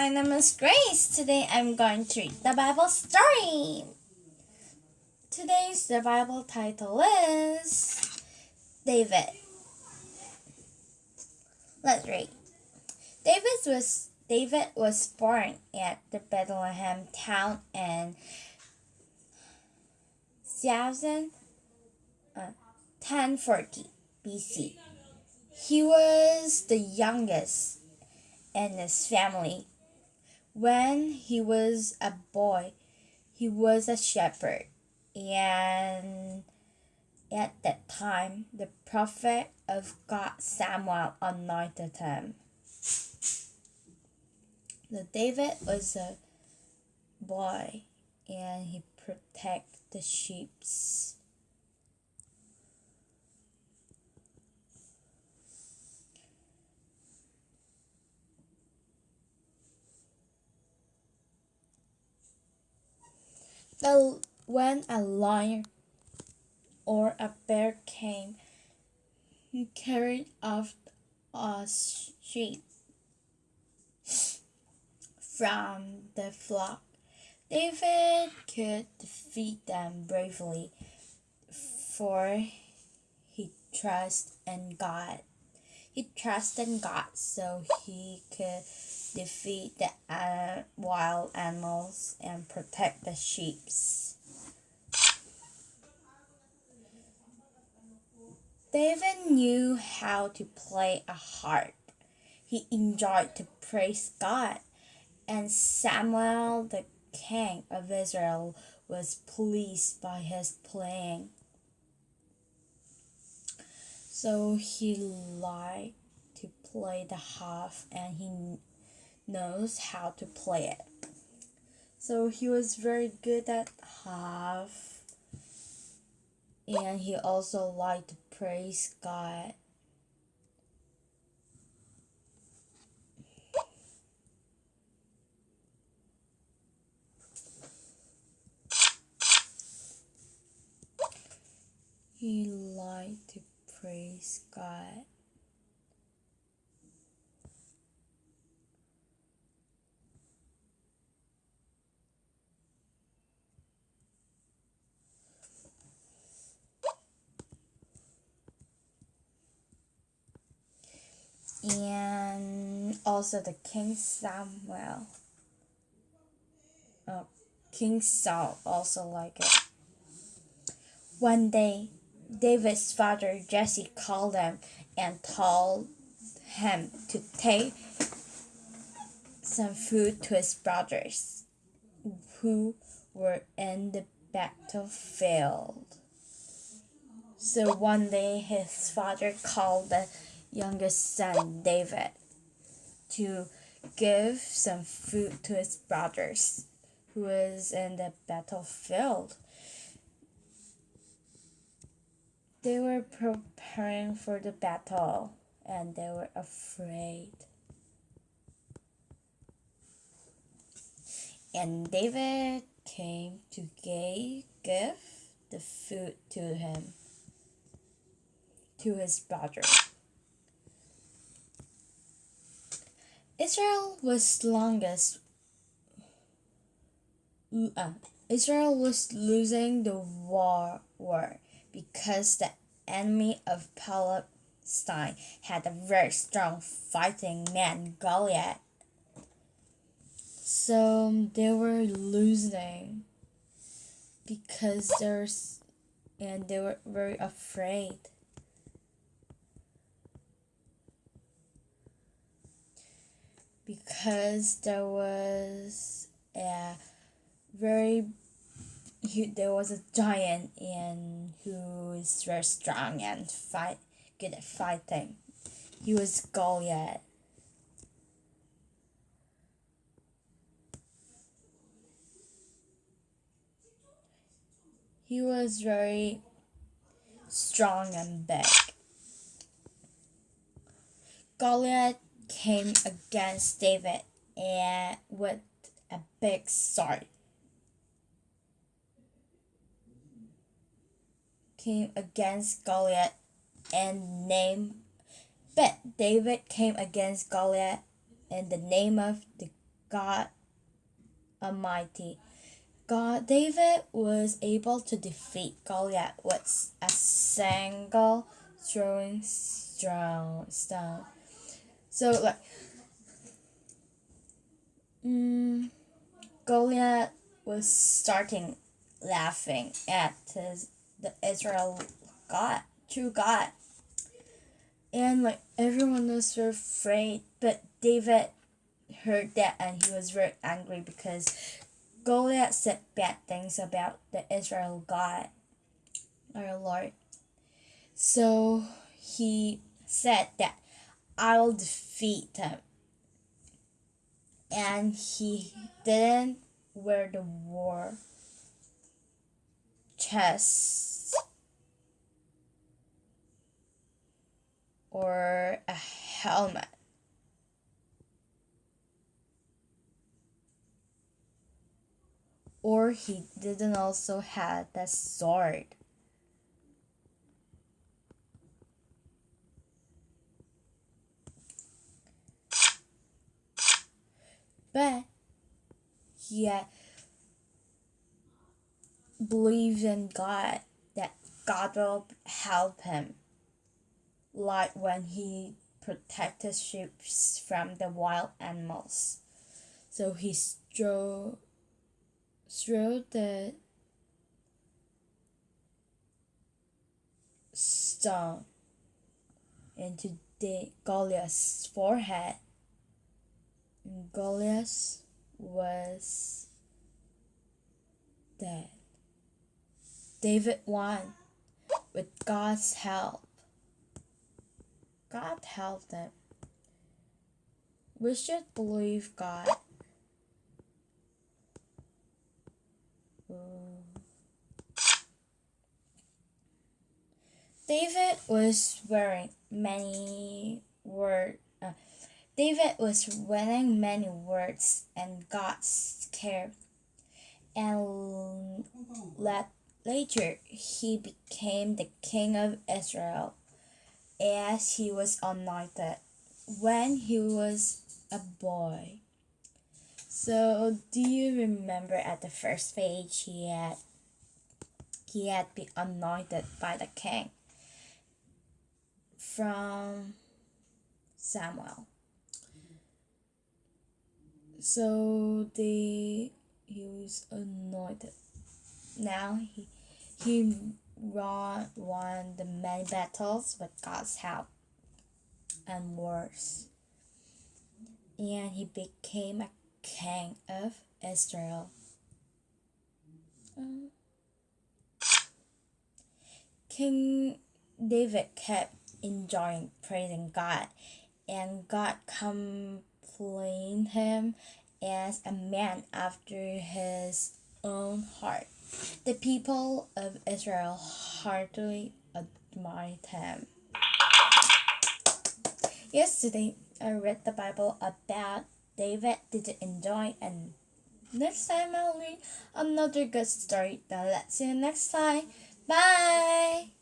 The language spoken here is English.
My name is Grace. Today I'm going to read the Bible story. Today's the Bible title is David. Let's read. David was David was born at the Bethlehem town in 1040 uh, BC. He was the youngest in his family when he was a boy, he was a shepherd, and at that time, the prophet of God Samuel anointed him. The David was a boy, and he protected the sheep's The, when a lion or a bear came, carried off a sheep from the flock. David could defeat them bravely, for he trusted in God. He trusted in God so he could defeat the uh, wild animals and protect the sheep. David knew how to play a harp. He enjoyed to praise God, and Samuel, the king of Israel, was pleased by his playing. So he liked to play the harp and he knows how to play it. So he was very good at harp and he also liked to praise God. He liked to praise God. And also the King Samuel. Oh, King Saul also like it. One day, David's father Jesse called him and told him to take some food to his brothers who were in the battlefield. So one day his father called the youngest son, David, to give some food to his brothers who was in the battlefield. They were preparing for the battle and they were afraid. And David came to give the food to him, to his brothers. Israel was longest. Uh, Israel was losing the war, war because the enemy of Palestine had a very strong fighting man, Goliath. So they were losing because there's and they were very afraid. Because there was a very he, there was a giant and who is very strong and fight good at fighting. He was Goliath. He was very strong and big. Goliath came against David and with a big sword. Came against Goliath and name but David came against Goliath in the name of the God Almighty. God David was able to defeat Goliath with a single throwing stone. So like mm, Goliath was starting laughing at his the Israel God, true God. And like everyone was afraid, but David heard that and he was very angry because Goliath said bad things about the Israel God, our Lord. So he said that I'll defeat him. And he didn't wear the war chest or a helmet. Or he didn't also have the sword. But he uh, had believed in God that God will help him. Like when he protected sheep from the wild animals. So he strode, strode the stone into the Goliath's forehead. Goliath was dead. David won with God's help. God helped him. We should believe God. David was wearing many words. Uh, David was winning many words and God's care, and Later, he became the king of Israel as he was anointed when he was a boy. So, do you remember at the first page he had he had been anointed by the king from Samuel. So they he was anointed now he, he won, won the many battles with God's help and wars. And he became a king of Israel. Um, king David kept enjoying praising God, and God complained him as a man after his own heart. The people of Israel heartily admired him. Yesterday, I read the Bible about David did you enjoy and next time I'll read another good story. Now let's see you next time. Bye!